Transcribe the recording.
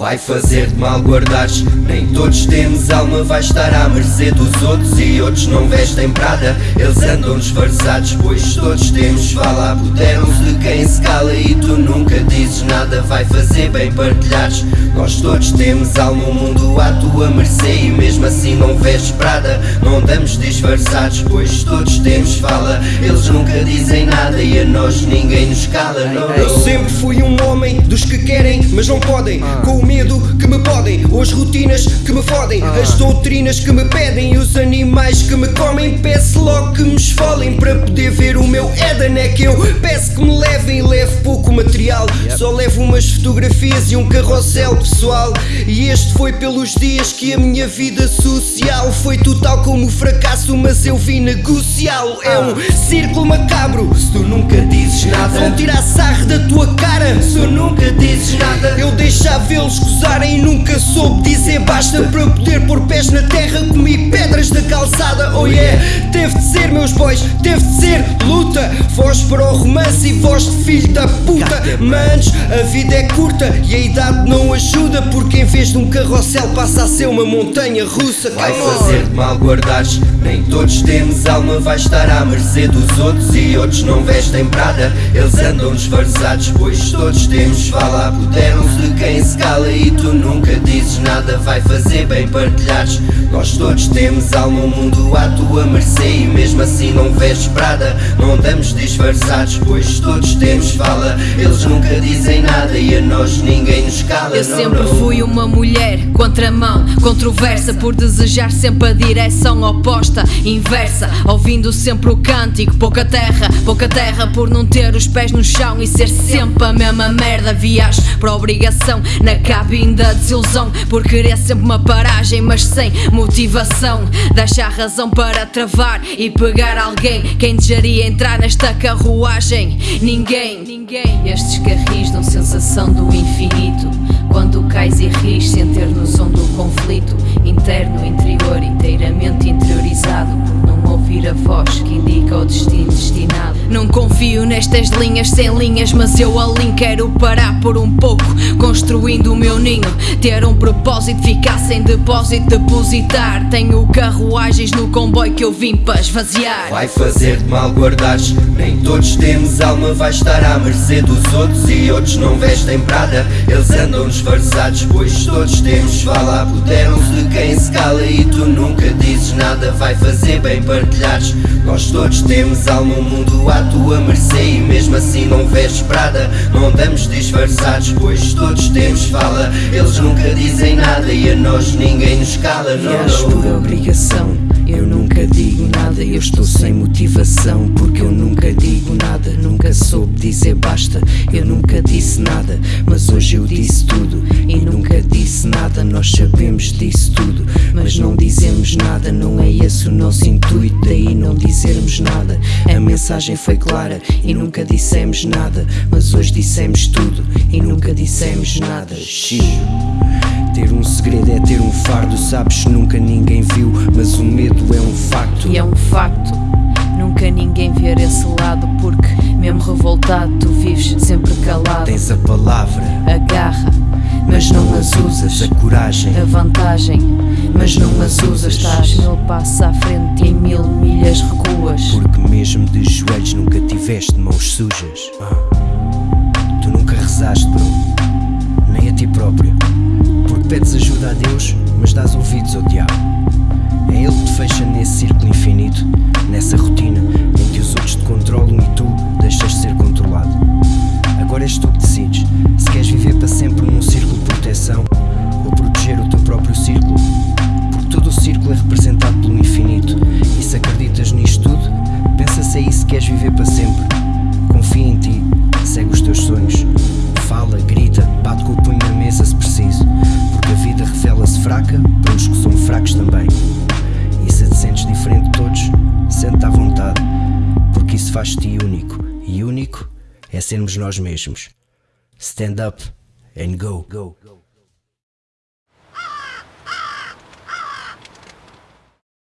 Vai fazer-te mal guardares. Nem todos temos alma, vai estar à mercê dos outros E outros não vestem prada, eles andam disfarçados Pois todos temos. Fala, apoderam-se de quem se cala E tu nunca dizes nada, vai fazer bem partilhares. Nós todos temos alma, o mundo à tua mercê E mesmo assim não vestes prada, não andamos disfarçados Pois todos temos. Fala, eles nunca dizem nada E a nós ninguém nos cala, não, Eu sempre fui um homem dos que querem, mas não podem. Com o medo que me podem, as rotinas que me fodem As doutrinas que me pedem e os animais que me comem. Peço logo que me esfolem para poder ver o meu Éden É que eu peço que me levem, levo pouco material. Só levo umas fotografias e um carrossel pessoal. E este foi pelos dias que a minha vida social Foi total como fracasso, mas eu vim negociá-lo. É um círculo macabro, se tu nunca dizes nada Vão tirar sarro da tua cara, se tu nunca dizes nada Eu deixava eles gozarem. E nunca soube dizer basta Para poder pôr calçada Oh yeah, teve de ser meus boys, teve de ser. Luta Voz para o romance e voz de filho da puta. Manos, a vida é curta e a idade não ajuda Porque em vez de um carrossel passa a ser uma montanha russa. Vai on. fazer-te mal guardares Nem todos temos alma, vai estar à mercê dos outros E outros não vestem prada, eles andam disfarçados Pois todos temos. Fala, apoderam-se de quem se cala E tu nunca dizes nada, vai fazer bem partilhares. Nós todos temos alma, o mundo à tua mercê E mesmo assim não vestes prada, não andamos disfarçados Pois todos temos fala, eles nunca dizem nada E a nós ninguém nos cala Eu não, sempre não. fui uma mulher contramão, controversa por desejar sempre a direção oposta, inversa, ouvindo sempre o cântico, pouca terra, pouca terra por não ter os pés no chão e ser sempre a mesma merda. Viajo para obrigação na cabine da desilusão por querer sempre uma paragem, mas sem motivação. Deixa a razão para travar e pegar alguém. Quem desejaria entrar nesta carruagem? Ninguém, ninguém. Estes carris dão sensação do infinito. Quando cais e ris sem ter noção do conflito interno, interior, Não confio nestas linhas sem linhas, mas eu alinho. Quero parar por um pouco, construindo o meu ninho. Ter um propósito, ficar sem depósito, depositar. Tenho carruagens no comboio que eu vim para esvaziar. Vai fazer-te mal guardares Nem todos temos alma, vai estar à mercê dos outros E outros não vestem prada, eles andam disfarçados Pois todos temos fala, apoderam-se de quem se cala E tu nunca nada, vai fazer bem partilhares Nós todos temos alma, o mundo à tua mercê E mesmo assim não vestes prada, não andamos disfarçados Pois todos temos fala, eles nunca dizem nada E a nós ninguém nos cala, não, não. por obrigação, eu nunca digo nada, eu estou sem motivação, porque eu nunca digo nada, nunca soube dizer basta, eu nunca disse nada, mas hoje eu disse tudo e nunca nada, não é esse o nosso intuito, daí não dizermos nada. A mensagem foi clara e nunca dissemos nada, mas hoje dissemos tudo e nunca dissemos nada. Xiii. Ter um segredo é ter um fardo, sabes, nunca ninguém viu, mas o medo é um facto. E é um facto, nunca ninguém ver esse lado, porque mesmo revoltado, tu vives sempre calado. Tens a palavra, Agarra, mas não as usas, a coragem. a vantagem, mas não as usas. Estás mil passos à frente e em mil milhas recuas. Porque mesmo de joelhos nunca tiveste mãos sujas. Ah. Tu nunca rezaste, bro, nem a ti próprio. Porque pedes ajuda a Deus, mas dás ouvidos ao diabo. É ele que te fecha nesse círculo infinito, nessa rotina em que os outros te controlam e tu deixas de ser controlado. Agora és tu que decides se queres viver para sempre num círculo proteção ou proteger o teu próprio círculo. Porque todo o círculo é representado pelo infinito. E se acreditas nisto tudo, pensa se é isso que queres viver para sempre. Confia em ti, segue os teus sonhos. Fala, grita, bate com o punho na mesa se preciso. Porque a vida revela-se fraca para os que são fracos também. E se te sentes diferente de todos, sente-te à vontade. Porque isso faz-te único. E único é sermos nós mesmos. Stand up and go. go.